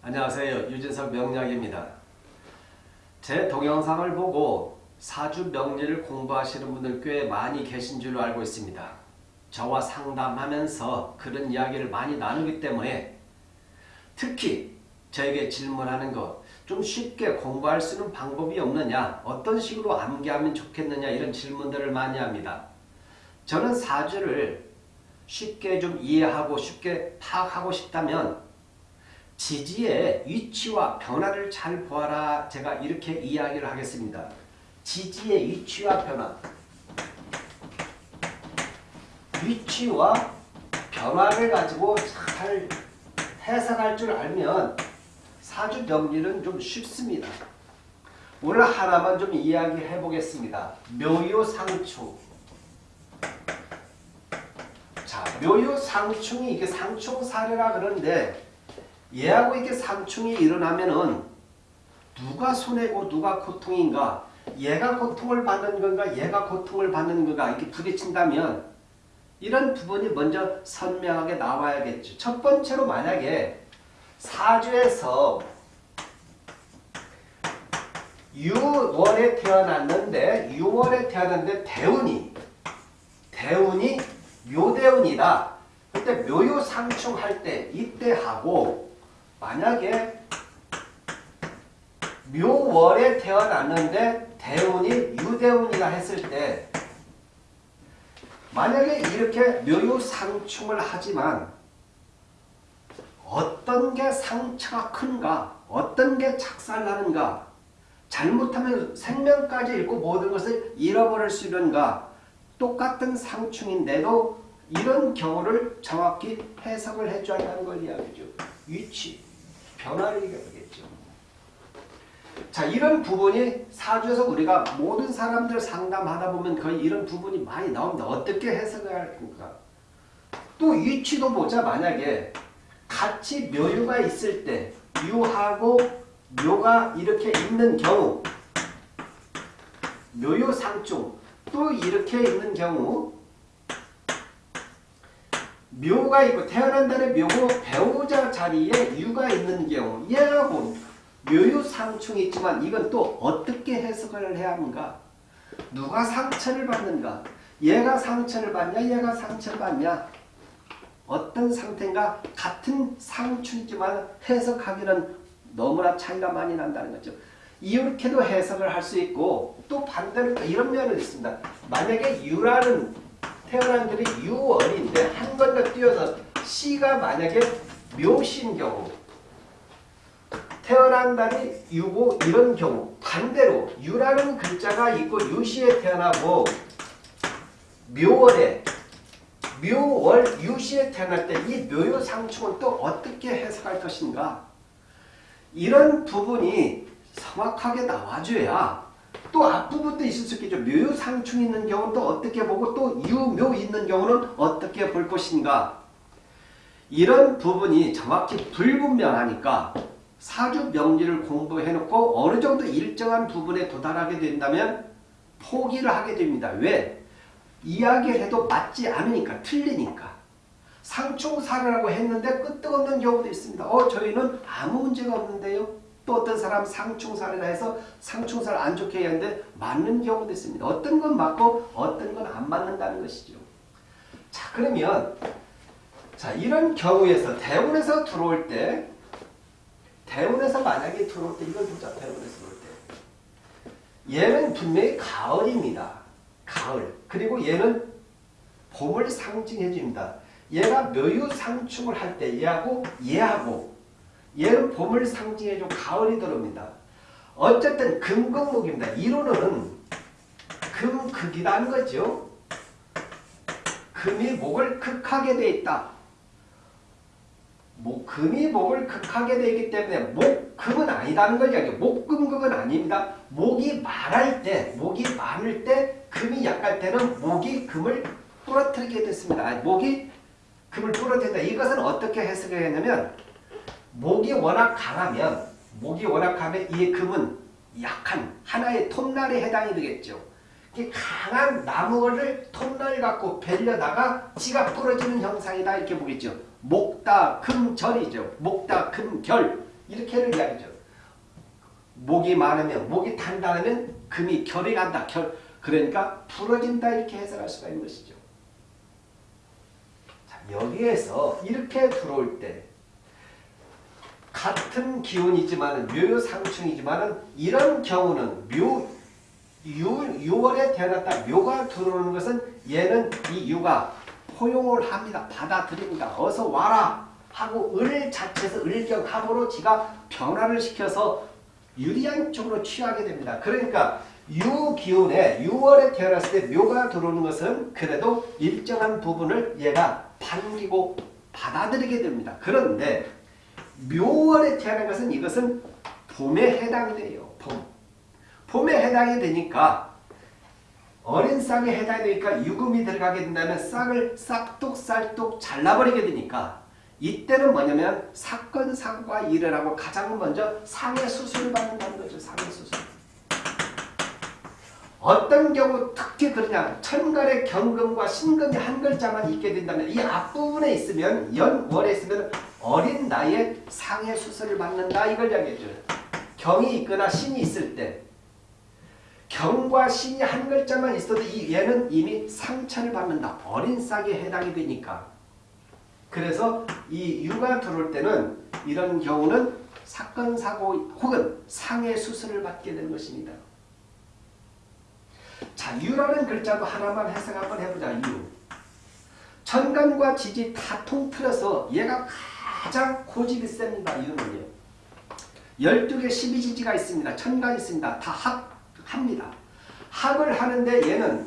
안녕하세요. 유진석 명약입니다. 제 동영상을 보고 사주 명리를 공부하시는 분들 꽤 많이 계신 줄로 알고 있습니다. 저와 상담하면서 그런 이야기를 많이 나누기 때문에 특히 저에게 질문하는 것, 좀 쉽게 공부할 수 있는 방법이 없느냐, 어떤 식으로 암기하면 좋겠느냐 이런 질문들을 많이 합니다. 저는 사주를 쉽게 좀 이해하고 쉽게 파악하고 싶다면 지지의 위치와 변화를 잘 보아라 제가 이렇게 이야기를 하겠습니다. 지지의 위치와 변화 위치와 변화를 가지고 잘 해석할 줄 알면 사주 명리는 좀 쉽습니다. 오늘 하나만 좀 이야기해 보겠습니다. 묘요상충 자, 묘요상충이 이게 상충사례라 그러는데 얘하고 이렇게 상충이 일어나면은 누가 손해고 누가 고통인가 얘가 고통을 받는 건가 얘가 고통을 받는 건가 이렇게 부딪힌다면 이런 부분이 먼저 선명하게 나와야겠죠. 첫 번째로 만약에 사주에서 유월에 태어났는데 유월에 태어났는데 대운이 대운이 묘대운이다. 그때 묘요상충할 때 이때 하고 만약에 묘월에 태어났는데 대운이 유대운이라 했을 때 만약에 이렇게 묘요상충을 하지만 어떤 게 상처가 큰가 어떤 게 착살나는가 잘못하면 생명까지 잃고 모든 것을 잃어버릴 수 있는가 똑같은 상충인데도 이런 경우를 정확히 해석을 해줘야 한다는 걸 이야기죠. 위치, 변화를 얘기하겠죠. 자 이런 부분이 사주에서 우리가 모든 사람들 상담하다 보면 거의 이런 부분이 많이 나옵니다. 어떻게 해석을 할까? 또 위치도 보자 만약에 같이 묘유가 있을 때 유하고 묘가 이렇게 있는 경우 묘유상중 또 이렇게 있는 경우 묘가 있고 태어난 달에 묘고 배우자 자리에 유가 있는 경우 얘하고 묘유상충이 있지만 이건 또 어떻게 해석을 해야 하는가? 누가 상처를 받는가? 얘가 상처를 받냐? 얘가 상처를 받냐? 어떤 상태인가? 같은 상충이지만 해석하기는 너무나 차이가 많이 난다는 거죠. 이렇게도 해석을 할 수 있고 또 반대로 이런 면은 있습니다. 만약에 유라는 태어난 들이 유월인데 한 번더 띄어서 C가 만약에 묘신 경우 태어난 달이 유고 이런 경우 반대로 유라는 글자가 있고 유시에 태어나고 묘월에 묘월 유시에 태어날 때 이 묘요상충은 또 어떻게 해석할 것인가? 이런 부분이 정확하게 나와줘야 또 앞부분도 있을 수 있겠죠. 묘상충 있는 경우는 또 어떻게 보고 또 유묘 있는 경우는 어떻게 볼 것인가 이런 부분이 정확히 불분명하니까 사주 명리를 공부해놓고 어느 정도 일정한 부분에 도달하게 된다면 포기를 하게 됩니다. 왜? 이야기를 해도 맞지 않으니까 틀리니까 상충사례라고 했는데 끄떡없는 경우도 있습니다. 어 저희는 아무 문제가 없는데요. 또 어떤 사람 상충사례라 해서 상충사를 안 좋게 얘기하는데 맞는 경우도 있습니다. 어떤 건 맞고 어떤 건 안 맞는다는 것이죠. 자 그러면 자 이런 경우에서 대운에서 들어올 때 대운에서 만약에 들어올 때 이걸 보자. 대운에서 들어올 때 얘는 분명히 가을입니다. 가을. 그리고 얘는 봄을 상징해 줍니다. 얘가 묘유상충을 할 때 얘하고 얘하고 얘는 봄을 상징해 줘 가을이 들어옵니다. 어쨌든 금극목입니다. 이론은 금극이라는 거죠. 금이 목을 극하게 돼 있다. 목, 금이 목을 극하게 되기 때문에 목금은 아니다는 걸 이야기해요. 목금극은 아닙니다. 목이 말할 때, 목이 많을 때, 금이 약할 때는 목이 금을 부러뜨리게 됐습니다. 목이 금을 부러뜨린다. 이것은 어떻게 해석해야 하냐면 목이 워낙 강하면 목이 워낙 강하면 이 금은 약한 하나의 톱날에 해당이 되겠죠. 강한 나무를 톱날 갖고 벨려다가 지가 부러지는 형상이다 이렇게 보겠죠. 목다 금절이죠. 목다 금결 이렇게를 이야기죠. 목이 많으면 목이 단단하면 금이 결이 간다. 결 그러니까 부러진다 이렇게 해석할 수가 있는 것이죠. 자, 여기에서 이렇게 들어올 때 같은 기운이지만 묘상충이지만 이런 경우는 묘 유, 6월에 태어났다 묘가 들어오는 것은 얘는 이 유가 포용을 합니다. 받아들입니다. 어서 와라 하고 을 자체에서 을경합으로 지가 변화를 시켜서 유리한 쪽으로 취하게 됩니다. 그러니까 유기운에 6월에 태어났을 때 묘가 들어오는 것은 그래도 일정한 부분을 얘가 반기고 받아들이게 됩니다. 그런데 묘월에 태어난 것은 이것은 봄에 해당이 돼요. 봄. 봄에 해당이 되니까 어린 싹에 해당이 되니까 유금이 들어가게 된다면 싹을 싹둑살뚝 잘라버리게 되니까 이때는 뭐냐면 사건 일을 하고 가장 먼저 상해 수술을 받는다는 거죠. 상해 수술. 어떤 경우 특히 그러냐 천간의 경금과 신금이 한 글자만 있게 된다면 이 앞부분에 있으면 연월에 있으면 어린 나이에 상해 수술을 받는다 이걸 이야기해줘 경이 있거나 신이 있을 때 경과 신이 한 글자만 있어도 이 얘는 이미 상처를 받는다. 어린 싹에 해당이 되니까. 그래서 이 유가 들어올 때는 이런 경우는 사건, 사고 혹은 상해 수술을 받게 되는 것입니다. 자, 유라는 글자도 하나만 해석 한번 해보자. 유. 천간과 지지 다 통틀어서 얘가 가장 고집이 셉니다. 유는요. 12개 12지지가 있습니다. 천간이 있습니다. 다 합, 합니다. 합을 하는데 얘는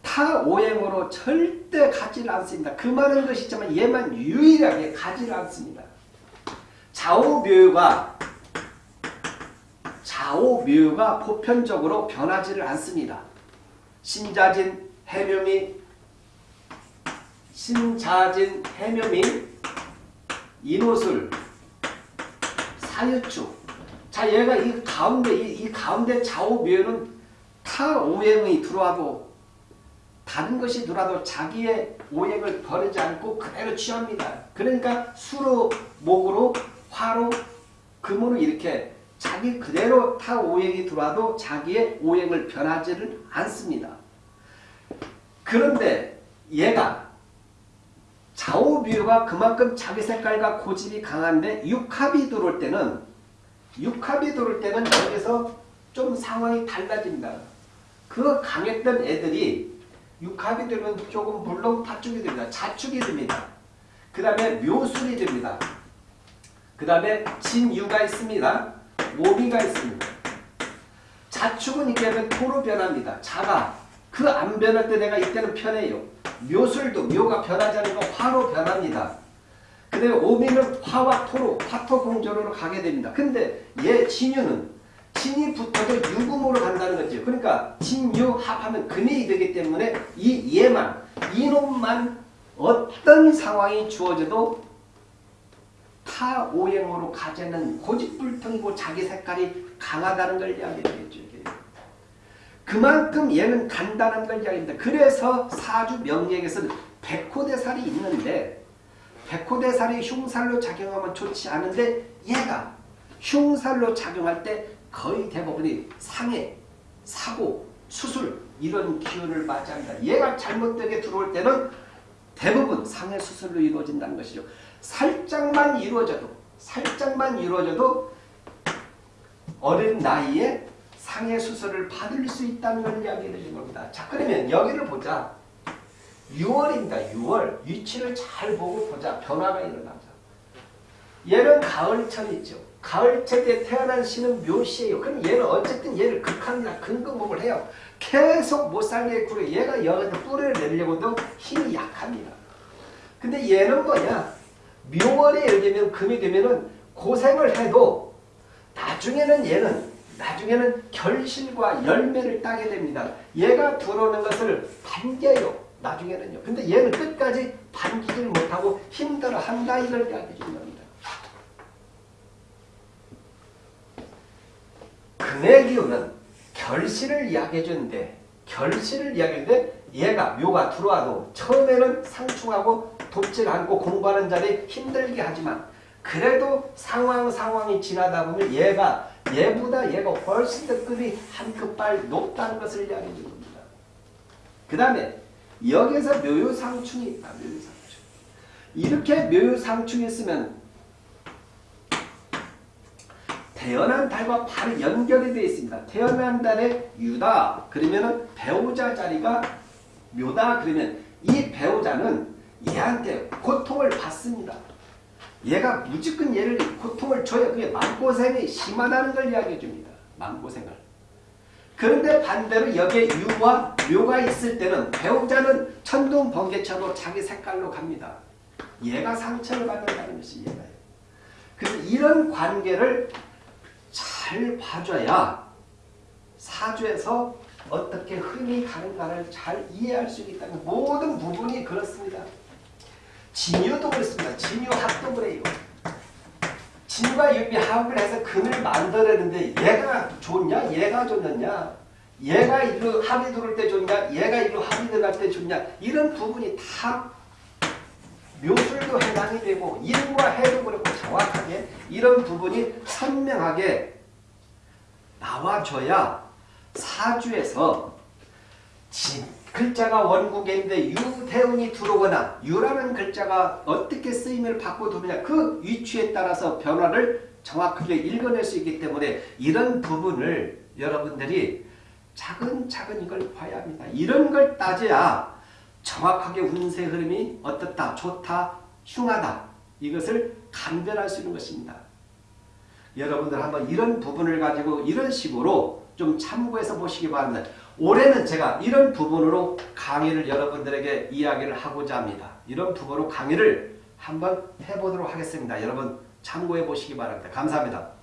타오행으로 절대 가지를 않습니다. 그 많은 것이 있지만 얘만 유일하게 가지를 않습니다. 좌우묘가 좌우묘가 보편적으로 변하지를 않습니다. 신자진, 해묘미, 신자진, 해묘미, 인호술, 사유축. 자, 얘가 이 가운데, 이, 이 가운데 좌우묘는 타 오행이 들어와도 다른 것이 들어와도 자기의 오행을 버리지 않고 그대로 취합니다. 그러니까 수로, 목으로, 화로, 금으로 이렇게 자기 그대로 타 오행이 들어와도 자기의 오행을 변하지를 않습니다. 그런데 얘가 좌우비유가 그만큼 자기 색깔과 고집이 강한데 육합이 들어올 때는 육합이 들어올 때는 여기서 좀 상황이 달라집니다. 그 강했던 애들이 육합이 되면 조금 물론 파축이 됩니다. 자축이 됩니다. 그 다음에 묘술이 됩니다. 그 다음에 진유가 있습니다. 오미가 있습니다. 자축은 하면 토로 변합니다. 자가 그 안 변할 때 내가 이때는 편해요. 묘술도 묘가 변하지 않은 거 화로 변합니다. 그 다음에 오미는 화와 토로 화토 공조로 가게 됩니다. 근데 얘 진유는 진이 붙어도 유금으로 간다는 거죠. 그러니까 진유 합하면 금이 되기 때문에 이 얘만 이놈만 어떤 상황이 주어져도 타오행으로 가지는 고집불통이고 자기 색깔이 강하다는 걸 이야기하겠죠. 그만큼 얘는 간단한 걸 이야기합니다. 그래서 사주 명리에서는 백호대살이 있는데 백호대살이 흉살로 작용하면 좋지 않은데 얘가 흉살로 작용할 때 거의 대부분이 상해, 사고, 수술 이런 기운을 맞이합니다. 얘가 잘못되게 들어올 때는 대부분 상해 수술로 이루어진다는 것이죠. 살짝만 이루어져도 살짝만 이루어져도 어린 나이에 상해 수술을 받을 수 있다는 걸 이야기해 주는 겁니다. 자 그러면 여기를 보자. 6월입니다. 6월. 위치를 잘 보고 보자. 변화가 일어나자. 얘는 가을철 있죠. 가을철 때 태어난 신은 묘시예요. 그럼 얘는 어쨌든 얘를 극한이나 근근목을 해요. 계속 못 살게 구려. 얘가 여기서 뿌리를 내려고도 힘이 약합니다. 근데 얘는 뭐냐? 묘월에 예를 들면 금이 되면은 고생을 해도 나중에는 얘는 나중에는 결실과 열매를 따게 됩니다. 얘가 들어오는 것을 반겨요. 나중에는요. 근데 얘는 끝까지 반기질 못하고 힘들어 한다 이걸 준 겁니다. 금의 기운은 결실을 이야기해 주는데 결실을 이야기하는데 얘가 묘가 들어와도 처음에는 상충하고 돕질 않고 공부하는 자리 힘들게 하지만 그래도 상황 상황이 지나다 보면 얘가 얘보다 얘가 훨씬 더 급이 한 급발 높다는 것을 이야기해 줍니다. 그 다음에 여기서 묘유상충이 있다. 묘유상충. 이렇게 묘유상충이 있으면 태어난 달과 바로 연결이 되어 있습니다. 태어난 달에 유다 그러면은 배우자 자리가 묘다 그러면 이 배우자는 얘한테 고통을 받습니다. 얘가 무조건 얘를 고통을 줘야 그게 마음고생이 심하다는 걸 이야기해 줍니다. 마음고생을. 그런데 반대로 여기에 유와 묘가 있을 때는 배우자는 천둥 번개쳐도 자기 색깔로 갑니다. 얘가 상처를 받는다는 것이 얘가요. 그래서 이런 관계를 잘 봐줘야 사주에서 어떻게 흔히 가는가를 잘 이해할 수 있다는 모든 부분이 그렇습니다. 진유도 그렇습니다. 진유 합동을 해요. 진과 유비 합을 해서 금을 만들었는데 얘가 좋냐? 얘가 좋느냐? 얘가 일로 합이 들어올 때 좋냐? 얘가 일로 합이 들어갈 때 좋냐? 이런 부분이 다 묘술도 해당이 되고 일과 해도 그렇고 정확하게 이런 부분이 선명하게 나와줘야 사주에서 진, 글자가 원국인데 유대운이 들어오거나 유라는 글자가 어떻게 쓰임을 받고 들어오냐 그 위치에 따라서 변화를 정확하게 읽어낼 수 있기 때문에 이런 부분을 여러분들이 차근차근 이걸 봐야 합니다. 이런 걸 따져야 정확하게 운세 흐름이 어떻다, 좋다, 흉하다 이것을 감별할 수 있는 것입니다. 여러분들 한번 이런 부분을 가지고 이런 식으로 좀 참고해서 보시기 바랍니다. 올해는 제가 이런 부분으로 강의를 여러분들에게 이야기를 하고자 합니다. 이런 부분으로 강의를 한번 해보도록 하겠습니다. 여러분 참고해 보시기 바랍니다. 감사합니다.